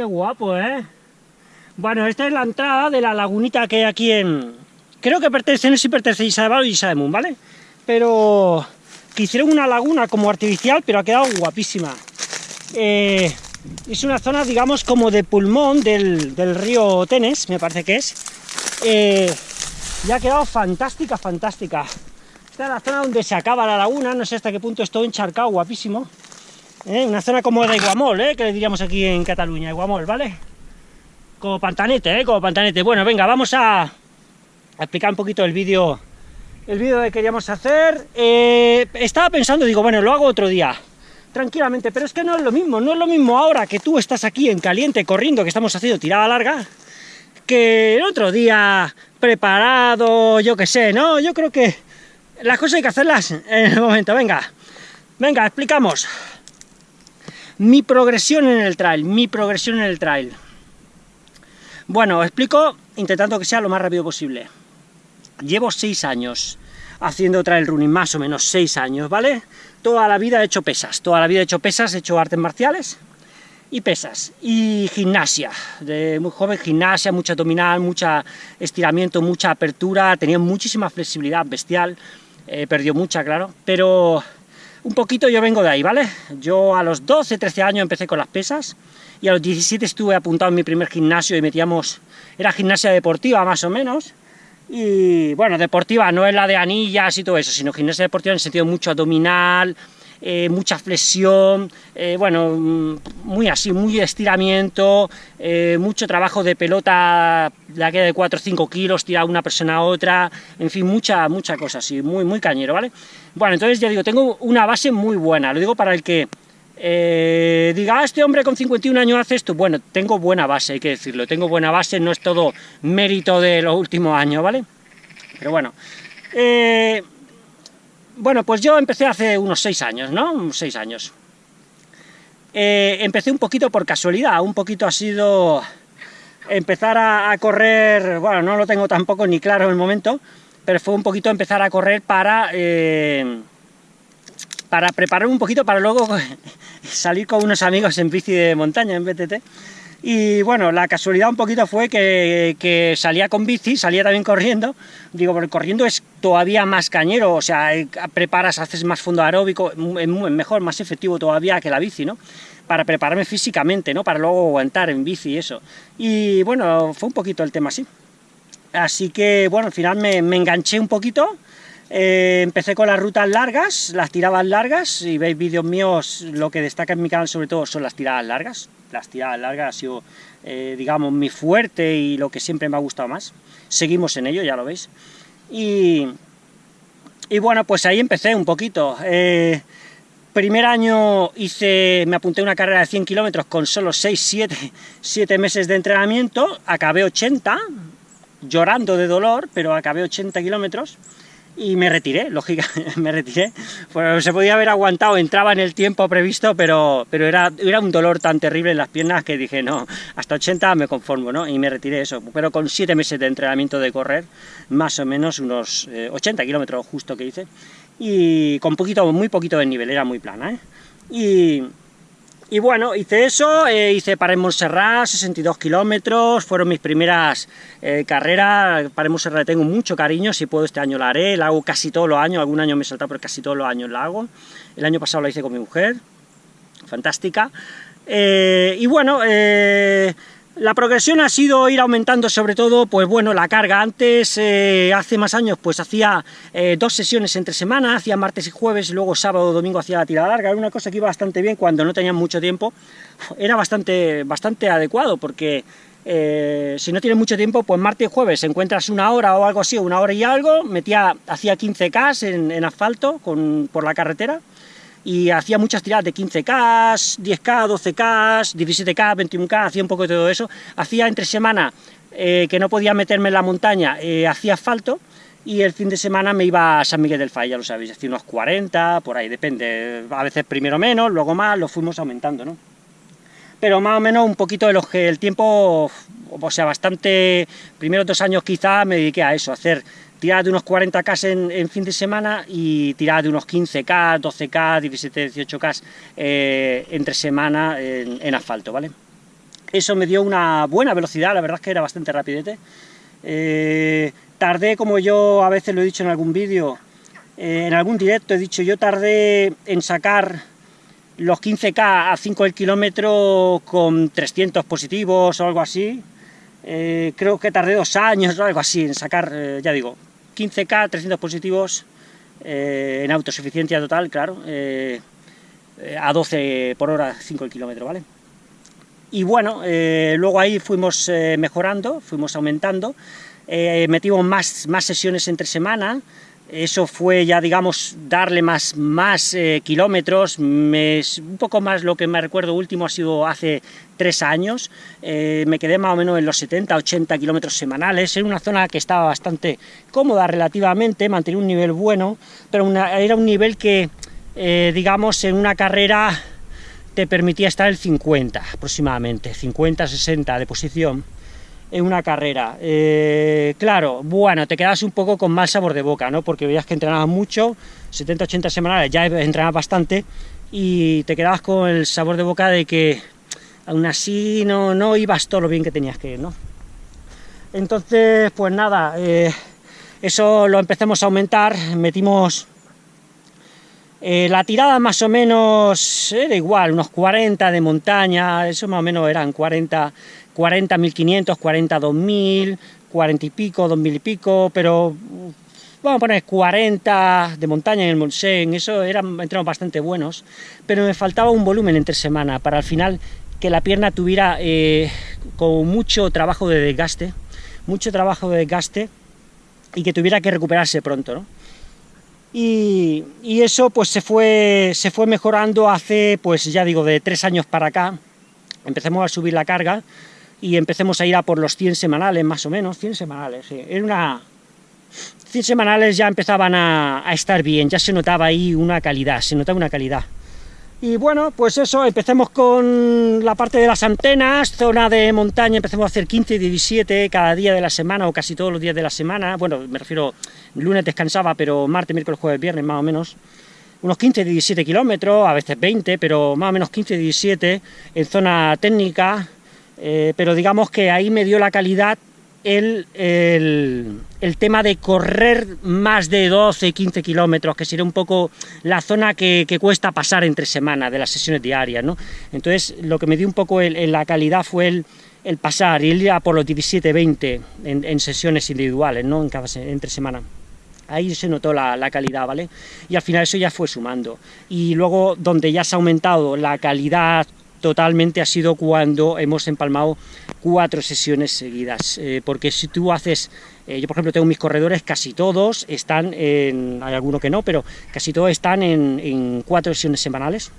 qué guapo, ¿eh? Bueno, esta es la entrada de la lagunita que hay aquí en... Creo que pertenece, no sé si pertenece a Isabel o Isabel, ¿vale? Pero que hicieron una laguna como artificial, pero ha quedado guapísima. Eh, es una zona, digamos, como de pulmón del, río Tenes, me parece que es. Eh, y ha quedado fantástica, fantástica. Esta es la zona donde se acaba la laguna, no sé hasta qué punto estoy encharcado, guapísimo. Eh, una zona como de Iguamol, eh, que le diríamos aquí en Cataluña, Iguamol, ¿vale? Como pantanete, ¿eh? Como pantanete. Bueno, venga, vamos a, explicar un poquito el vídeo el vídeo que queríamos hacer. Eh, estaba pensando, digo, bueno, lo hago otro día, tranquilamente, pero es que no es lo mismo, no es lo mismo ahora que tú estás aquí en caliente, corriendo, que estamos haciendo tirada larga, que el otro día preparado, yo qué sé, ¿no? Yo creo que las cosas hay que hacerlas en el momento, venga, venga, explicamos. Mi progresión en el trail, mi progresión en el trail. Bueno, explico intentando que sea lo más rápido posible. Llevo seis años haciendo trail running, más o menos seis años, ¿vale? Toda la vida he hecho pesas, toda la vida he hecho pesas, he hecho artes marciales y pesas, y gimnasia, de muy joven gimnasia, mucha abdominal, mucha estiramiento, mucha apertura, tenía muchísima flexibilidad bestial, eh, perdió mucha, claro, pero un poquito yo vengo de ahí, ¿vale? Yo a los 12, 13 años empecé con las pesas, y a los 17 estuve apuntado en mi primer gimnasio y metíamos, era gimnasia deportiva más o menos, y bueno, deportiva no es la de anillas y todo eso, sino gimnasia deportiva en el sentido mucho abdominal, eh, mucha flexión, eh, bueno, mm, muy así, muy estiramiento, eh, mucho trabajo de pelota, la que de 4 o 5 kilos, tirar una persona a otra, en fin, mucha, mucha cosa así, muy, muy cañero, ¿vale? Bueno, entonces ya digo, tengo una base muy buena, lo digo para el que diga, ah, este hombre con 51 años hace esto, bueno, tengo buena base, hay que decirlo, tengo buena base, no es todo mérito de los últimos años, ¿vale? Pero bueno, eh, bueno, pues yo empecé hace unos 6 años, ¿no? 6 años. Eh, empecé un poquito por casualidad, un poquito ha sido empezar a, correr, bueno, no lo tengo tampoco ni claro en el momento, pero fue un poquito empezar a correr para... Eh, para preparar un poquito para luego salir con unos amigos en bici de montaña, en BTT. Y bueno, la casualidad un poquito fue que, salía con bici, salía también corriendo, digo, porque corriendo es todavía más cañero, o sea, eh, preparas, haces más fondo aeróbico, es mejor, más efectivo todavía que la bici, ¿no? Para prepararme físicamente, ¿no? Para luego aguantar en bici y eso. Y bueno, fue un poquito el tema así. Así que, bueno, al final me, me enganché un poquito, eh, empecé con las rutas largas, las tiradas largas, si veis vídeos míos, lo que destaca en mi canal sobre todo son las tiradas largas, las tiradas largas ha sido, eh, digamos, mi fuerte y lo que siempre me ha gustado más, seguimos en ello, ya lo veis, y, bueno, pues ahí empecé un poquito, eh, primer año hice, me apunté a una carrera de 100 kilómetros con solo 6, 7, 7 meses de entrenamiento, acabé 80, llorando de dolor, pero acabé 80 kilómetros, y me retiré, lógicamente, me retiré, pues se podía haber aguantado, entraba en el tiempo previsto, pero, pero era, era un dolor tan terrible en las piernas que dije, no, hasta 80 me conformo, ¿no? Y me retiré eso, pero con 7 meses de entrenamiento de correr, más o menos unos 80 eh, kilómetros justo que hice, y con poquito, muy poquito de nivel, era muy plana, ¿eh? Y, y bueno, hice eso, eh, hice para Montserrat, 62 kilómetros, fueron mis primeras eh, carreras, para Montserrat tengo mucho cariño, si puedo este año la haré, la hago casi todos los años, algún año me he saltado, pero casi todos los años la hago. El año pasado la hice con mi mujer, fantástica. Eh, y bueno, la progresión ha sido ir aumentando sobre todo, pues bueno, la carga. Antes, eh, hace más años, pues hacía eh, dos sesiones entre semana, hacía martes y jueves, luego sábado domingo hacía la tirada larga. Era una cosa que iba bastante bien cuando no tenía mucho tiempo. Era bastante, bastante adecuado, porque eh, si no tienes mucho tiempo, pues martes y jueves encuentras una hora o algo así, una hora y algo, metía, hacía 15K en, en asfalto con, por la carretera, y hacía muchas tiradas de 15K, 10K, 12K, 17K, 21K, hacía un poco de todo eso. Hacía entre semana eh, que no podía meterme en la montaña, eh, hacía asfalto, y el fin de semana me iba a San Miguel del Fay, ya lo sabéis, hacía unos 40, por ahí, depende, a veces primero menos, luego más, lo fuimos aumentando, ¿no? Pero más o menos un poquito de los que el tiempo, o sea, bastante, primeros dos años quizá me dediqué a eso, hacer tirada de unos 40K en, fin de semana y tirada de unos 15K, 12K, 17, 18K entre semana en, asfalto, ¿vale? Eso me dio una buena velocidad, la verdad es que era bastante rapidete. Eh, tardé, como yo a veces lo he dicho en algún vídeo, eh, en algún directo he dicho, yo tardé en sacar los 15K a 5 el kilómetro con 300 positivos o algo así. Eh, creo que tardé dos años o algo así en sacar, ya digo, 15K, 300 positivos en autosuficiencia total, claro, a 12 por hora 5 el kilómetro, ¿vale? Y bueno, eh, luego ahí fuimos eh, mejorando, fuimos aumentando, eh, metimos más, más sesiones entre semana, eso fue ya, digamos, darle más, más kilómetros, un poco más lo que me recuerdo último ha sido hace tres años, me quedé más o menos en los 70, 80 kilómetros semanales, en una zona que estaba bastante cómoda relativamente, mantenía un nivel bueno, pero era un nivel que, digamos, en una carrera te permitía estar el 50 aproximadamente, 50-60 de posición en una carrera. Eh, claro, bueno, te quedas un poco con mal sabor de boca, ¿no? Porque veías que entrenabas mucho, 70-80 semanales, ya entrenabas bastante, y te quedabas con el sabor de boca de que aún así no, no ibas todo lo bien que tenías que ir, ¿no? Entonces, pues nada, eh, eso lo empezamos a aumentar, metimos eh, la tirada más o menos era igual, unos 40 de montaña, eso más o menos eran 40, 40 1500, 40 2000, 40 y pico, 2000 y pico, pero vamos a poner 40 de montaña en el Monsen, eso eran entrenos bastante buenos, pero me faltaba un volumen entre semana para al final que la pierna tuviera eh, con mucho trabajo de desgaste, mucho trabajo de desgaste y que tuviera que recuperarse pronto, ¿no? Y, eso pues se fue, se fue mejorando hace, pues ya digo, de tres años para acá, empecemos a subir la carga y empecemos a ir a por los 100 semanales, más o menos, 100 semanales, sí. Era una... 100 semanales ya empezaban a, estar bien, ya se notaba ahí una calidad, se notaba una calidad. Y bueno, pues eso, empecemos con la parte de las antenas, zona de montaña, empecemos a hacer 15 y 17 cada día de la semana, o casi todos los días de la semana, bueno, me refiero, lunes descansaba, pero martes, miércoles, jueves, viernes, más o menos, unos 15 y 17 kilómetros, a veces 20, pero más o menos 15 y 17 en zona técnica, eh, pero digamos que ahí me dio la calidad el, el, tema de correr más de 12, 15 kilómetros, que sería un poco la zona que, cuesta pasar entre semanas de las sesiones diarias, ¿no? Entonces, lo que me dio un poco la calidad fue el, el pasar, y ir a por los 17, 20 en, sesiones individuales, ¿no? En cada, entre semana ahí se notó la, la, calidad, ¿vale? Y al final eso ya fue sumando. Y luego, donde ya se ha aumentado la calidad totalmente ha sido cuando hemos empalmado cuatro sesiones seguidas, eh, porque si tú haces, eh, yo por ejemplo tengo mis corredores, casi todos están en, hay alguno que no, pero casi todos están en, cuatro sesiones semanales,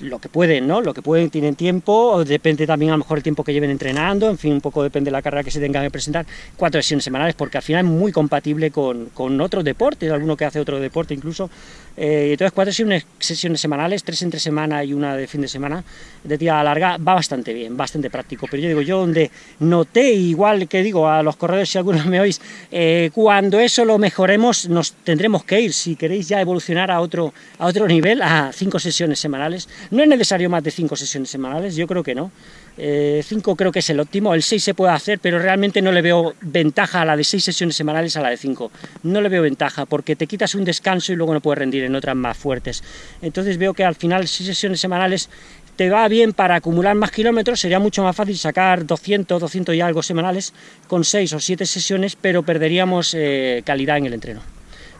lo que pueden, ¿no? Lo que pueden, tienen tiempo, depende también a lo mejor el tiempo que lleven entrenando, en fin, un poco depende de la carrera que se tengan que presentar, cuatro sesiones semanales, porque al final es muy compatible con, con otros deportes, alguno que hace otro deporte incluso, eh, entonces cuatro sesiones, sesiones, semanales, tres entre semana y una de fin de semana, de tirada larga, va bastante bien, bastante práctico, pero yo digo, yo donde noté, igual que digo a los corredores, si algunos me oís, eh, cuando eso lo mejoremos, nos tendremos que ir, si queréis ya evolucionar a otro, a otro nivel, a cinco sesiones semanales, no es necesario más de cinco sesiones semanales, yo creo que no, 5 eh, creo que es el óptimo, el 6 se puede hacer, pero realmente no le veo ventaja a la de 6 sesiones semanales a la de 5. No le veo ventaja, porque te quitas un descanso y luego no puedes rendir en otras más fuertes. Entonces veo que al final 6 sesiones semanales te va bien para acumular más kilómetros, sería mucho más fácil sacar 200, 200 y algo semanales con 6 o 7 sesiones, pero perderíamos eh, calidad en el entreno.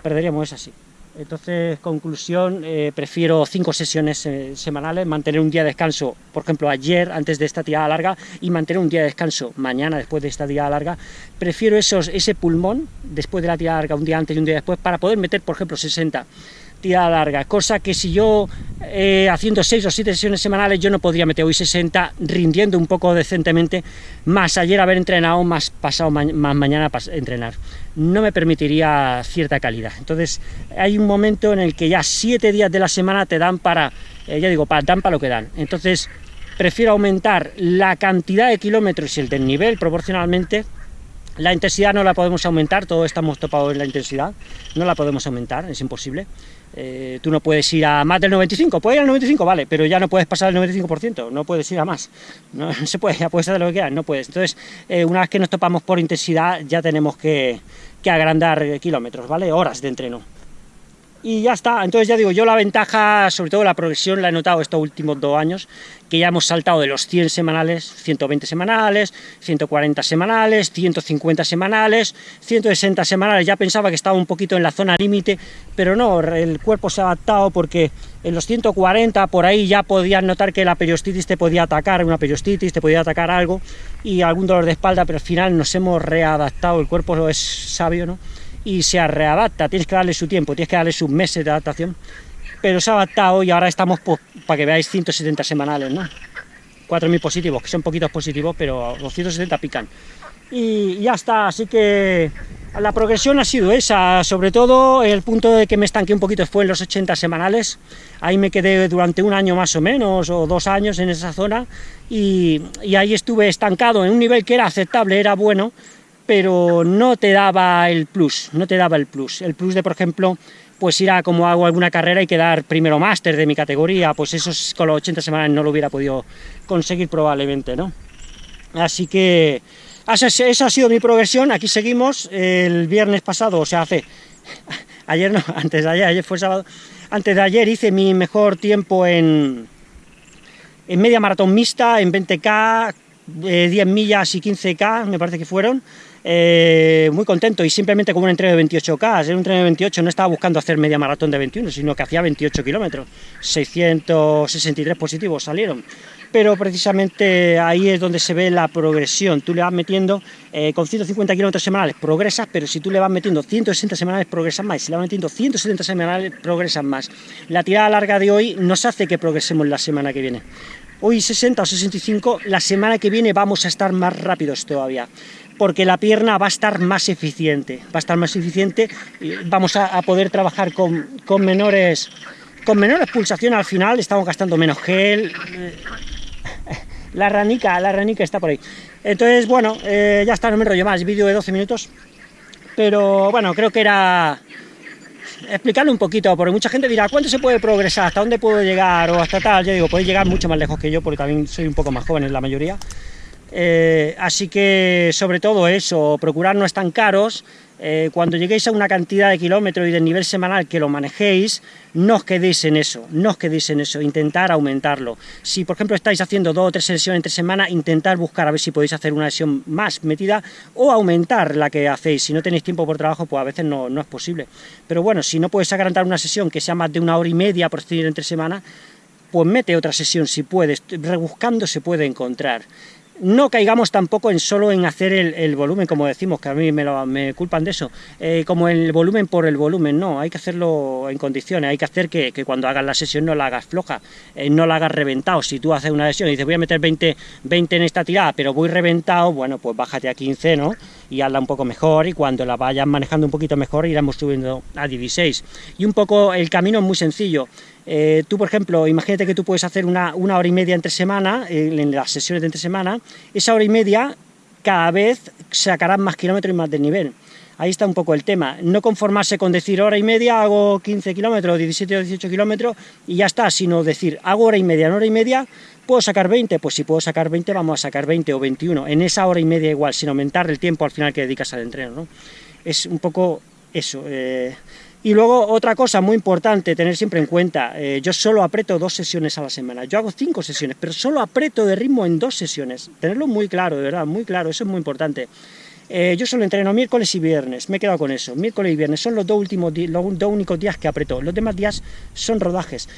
Perderíamos esa sí. Entonces, conclusión, eh, prefiero cinco sesiones eh, semanales, mantener un día de descanso, por ejemplo, ayer, antes de esta tirada larga, y mantener un día de descanso mañana, después de esta tirada larga. Prefiero esos, ese pulmón, después de la tirada larga, un día antes y un día después, para poder meter, por ejemplo, 60 tirada larga, cosa que si yo eh, haciendo 6 o 7 sesiones semanales yo no podría meter hoy 60 rindiendo un poco decentemente, más ayer haber entrenado, más pasado más mañana entrenar. No me permitiría cierta calidad. Entonces hay un momento en el que ya 7 días de la semana te dan para, eh, ya digo, para, dan para lo que dan. Entonces prefiero aumentar la cantidad de kilómetros y el del nivel proporcionalmente La intensidad no la podemos aumentar, todos estamos topados en la intensidad, no la podemos aumentar, es imposible. Eh, tú no puedes ir a más del 95, puedes ir al 95, vale, pero ya no puedes pasar el 95%, no puedes ir a más, no, se puede, ya puedes hacer lo que quieras, no puedes. Entonces, eh, una vez que nos topamos por intensidad, ya tenemos que, que agrandar kilómetros, ¿vale? Horas de entreno y ya está. Entonces ya digo, yo la ventaja, sobre todo la progresión, la he notado estos últimos dos años, que ya hemos saltado de los 100 semanales, 120 semanales, 140 semanales, 150 semanales, 160 semanales, ya pensaba que estaba un poquito en la zona límite, pero no, el cuerpo se ha adaptado porque en los 140 por ahí ya podías notar que la periostitis te podía atacar, una periostitis, te podía atacar algo, y algún dolor de espalda, pero al final nos hemos readaptado, el cuerpo es sabio, ¿no? Y se readapta, tienes que darle su tiempo, tienes que darle sus meses de adaptación, pero se ha adaptado y ahora estamos, pues, para que veáis, 170 semanales, ¿no? 4.000 positivos, que son poquitos positivos, pero los 170 pican. Y ya está, así que la progresión ha sido esa, sobre todo el punto de que me estanqué un poquito fue en los 80 semanales, ahí me quedé durante un año más o menos, o dos años en esa zona, y, y ahí estuve estancado en un nivel que era aceptable, era bueno, pero no te daba el plus, no te daba el plus. El plus de, por ejemplo, pues ir a como hago alguna carrera y quedar primero máster de mi categoría, pues eso con los 80 semanas no lo hubiera podido conseguir probablemente, ¿no? Así que esa ha sido mi progresión, aquí seguimos, el viernes pasado, o sea, hace, ayer no, antes de ayer, ayer fue sábado, antes de ayer hice mi mejor tiempo en, en media maratón mixta, en 20K, 10 millas y 15K, me parece que fueron, eh, muy contento y simplemente como un entreno de 28K, en un entreno de 28 no estaba buscando hacer media maratón de 21, sino que hacía 28 kilómetros, 663 positivos salieron, pero precisamente ahí es donde se ve la progresión, tú le vas metiendo, eh, con 150 kilómetros semanales progresas, pero si tú le vas metiendo 160 semanales progresas más, si le vas metiendo 170 semanales progresas más, la tirada larga de hoy nos hace que progresemos la semana que viene, hoy 60 o 65, la semana que viene vamos a estar más rápidos todavía porque la pierna va a estar más eficiente, va a estar más eficiente y vamos a, poder trabajar con, menores con menores pulsaciones al final, estamos gastando menos gel, eh, la ranica, la ranica está por ahí. Entonces, bueno, eh, ya está, no me enrollo más, vídeo de 12 minutos, pero bueno, creo que era explicarlo un poquito, porque mucha gente dirá, ¿cuánto se puede progresar? ¿Hasta dónde puedo llegar? O hasta tal, yo digo, podéis llegar mucho más lejos que yo, porque también soy un poco más joven en la mayoría, eh, así que sobre todo eso, procurar no tan caros, eh, cuando lleguéis a una cantidad de kilómetros y de nivel semanal que lo manejéis, no os quedéis en eso, no os quedéis en eso, intentar aumentarlo. Si por ejemplo estáis haciendo dos o tres sesiones entre semana, intentar buscar a ver si podéis hacer una sesión más metida o aumentar la que hacéis. Si no tenéis tiempo por trabajo, pues a veces no, es posible. Pero bueno, si no puedes agarrar una sesión que sea más de una hora y media por decir entre semana, pues mete otra sesión si puedes, rebuscando se puede encontrar no caigamos tampoco en solo en hacer el, volumen, como decimos, que a mí me, culpan de eso, eh, como el volumen por el volumen, no, hay que hacerlo en condiciones, hay que hacer que, cuando hagas la sesión no la hagas floja, eh, no la hagas reventado, si tú haces una sesión y dices voy a meter 20, 20 en esta tirada, pero voy reventado, bueno, pues bájate a 15, ¿no?, y hazla un poco mejor, y cuando la vayas manejando un poquito mejor iremos subiendo a 16, y un poco el camino es muy sencillo, eh, tú, por ejemplo, imagínate que tú puedes hacer una, hora y media entre semana, en las sesiones de entre semana, esa hora y media cada vez sacarás más kilómetros y más de nivel. Ahí está un poco el tema. No conformarse con decir hora y media, hago 15 kilómetros, 17 o 18 kilómetros y ya está, sino decir hago hora y media, en hora y media, ¿puedo sacar 20? Pues si puedo sacar 20, vamos a sacar 20 o 21. En esa hora y media igual, sin aumentar el tiempo al final que dedicas al entreno. ¿no? Es un poco eso. Eh, y luego otra cosa muy importante tener siempre en cuenta, eh, yo solo aprieto dos sesiones a la semana, yo hago cinco sesiones, pero solo aprieto de ritmo en dos sesiones, tenerlo muy claro, de verdad, muy claro, eso es muy importante. Eh, yo solo entreno miércoles y viernes, me he quedado con eso, miércoles y viernes son los dos, últimos los dos únicos días que aprieto, los demás días son rodajes,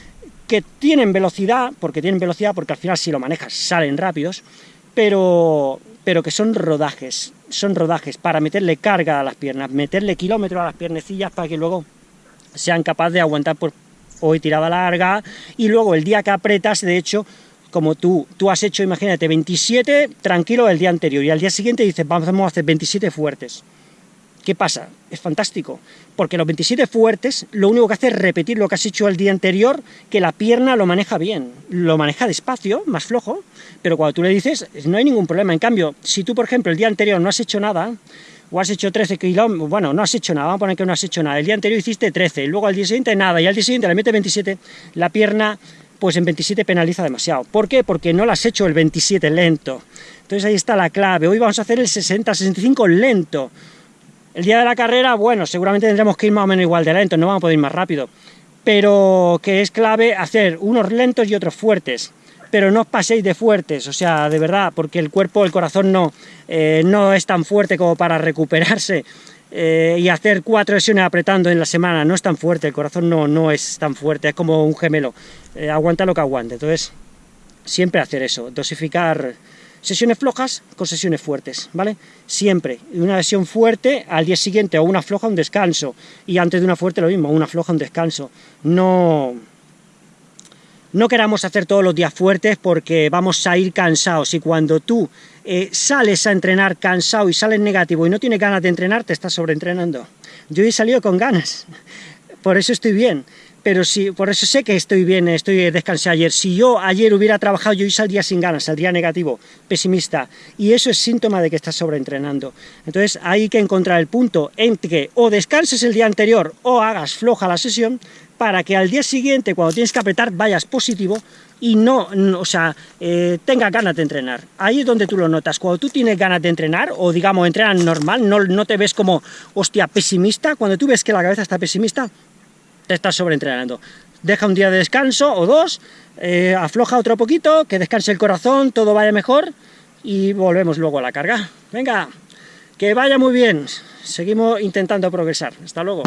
que tienen velocidad, porque tienen velocidad, porque al final si lo manejas salen rápidos, pero, pero que son rodajes, son rodajes para meterle carga a las piernas, meterle kilómetros a las piernecillas para que luego sean capaces de aguantar por hoy tirada larga, y luego el día que apretas, de hecho, como tú, tú has hecho, imagínate, 27 tranquilo el día anterior, y al día siguiente dices, vamos a hacer 27 fuertes. ¿Qué pasa? Es fantástico, porque los 27 fuertes lo único que hace es repetir lo que has hecho el día anterior, que la pierna lo maneja bien, lo maneja despacio, más flojo, pero cuando tú le dices, no hay ningún problema. En cambio, si tú, por ejemplo, el día anterior no has hecho nada, o has hecho 13 kilómetros, bueno, no has hecho nada, vamos a poner que no has hecho nada, el día anterior hiciste 13, luego al día siguiente nada, y al día siguiente le metes 27, la pierna, pues en 27 penaliza demasiado. ¿Por qué? Porque no lo has hecho el 27 lento. Entonces ahí está la clave, hoy vamos a hacer el 60-65 lento, el día de la carrera, bueno, seguramente tendremos que ir más o menos igual de lento, no vamos a poder ir más rápido, pero que es clave hacer unos lentos y otros fuertes, pero no os paséis de fuertes, o sea, de verdad, porque el cuerpo, el corazón no, eh, no es tan fuerte como para recuperarse eh, y hacer cuatro sesiones apretando en la semana, no es tan fuerte, el corazón no, no es tan fuerte, es como un gemelo, eh, aguanta lo que aguante, entonces siempre hacer eso, dosificar sesiones flojas con sesiones fuertes, ¿vale? Siempre, una sesión fuerte, al día siguiente o una floja, un descanso, y antes de una fuerte lo mismo, una floja, un descanso. No, no queramos hacer todos los días fuertes porque vamos a ir cansados, y cuando tú eh, sales a entrenar cansado y sales negativo y no tienes ganas de entrenar, te estás sobreentrenando. Yo he salido con ganas, por eso estoy bien, pero si, por eso sé que estoy bien, estoy descansé ayer. Si yo ayer hubiera trabajado, yo hoy saldría sin ganas, saldría negativo, pesimista, y eso es síntoma de que estás sobreentrenando. Entonces hay que encontrar el punto entre que o descanses el día anterior o hagas floja la sesión, para que al día siguiente, cuando tienes que apretar, vayas positivo y no, o sea, eh, tengas ganas de entrenar. Ahí es donde tú lo notas. Cuando tú tienes ganas de entrenar, o digamos, entrenas normal, no, no te ves como, hostia, pesimista, cuando tú ves que la cabeza está pesimista, te estás sobreentrenando. Deja un día de descanso o dos, eh, afloja otro poquito, que descanse el corazón, todo vaya mejor y volvemos luego a la carga. Venga, que vaya muy bien, seguimos intentando progresar. Hasta luego.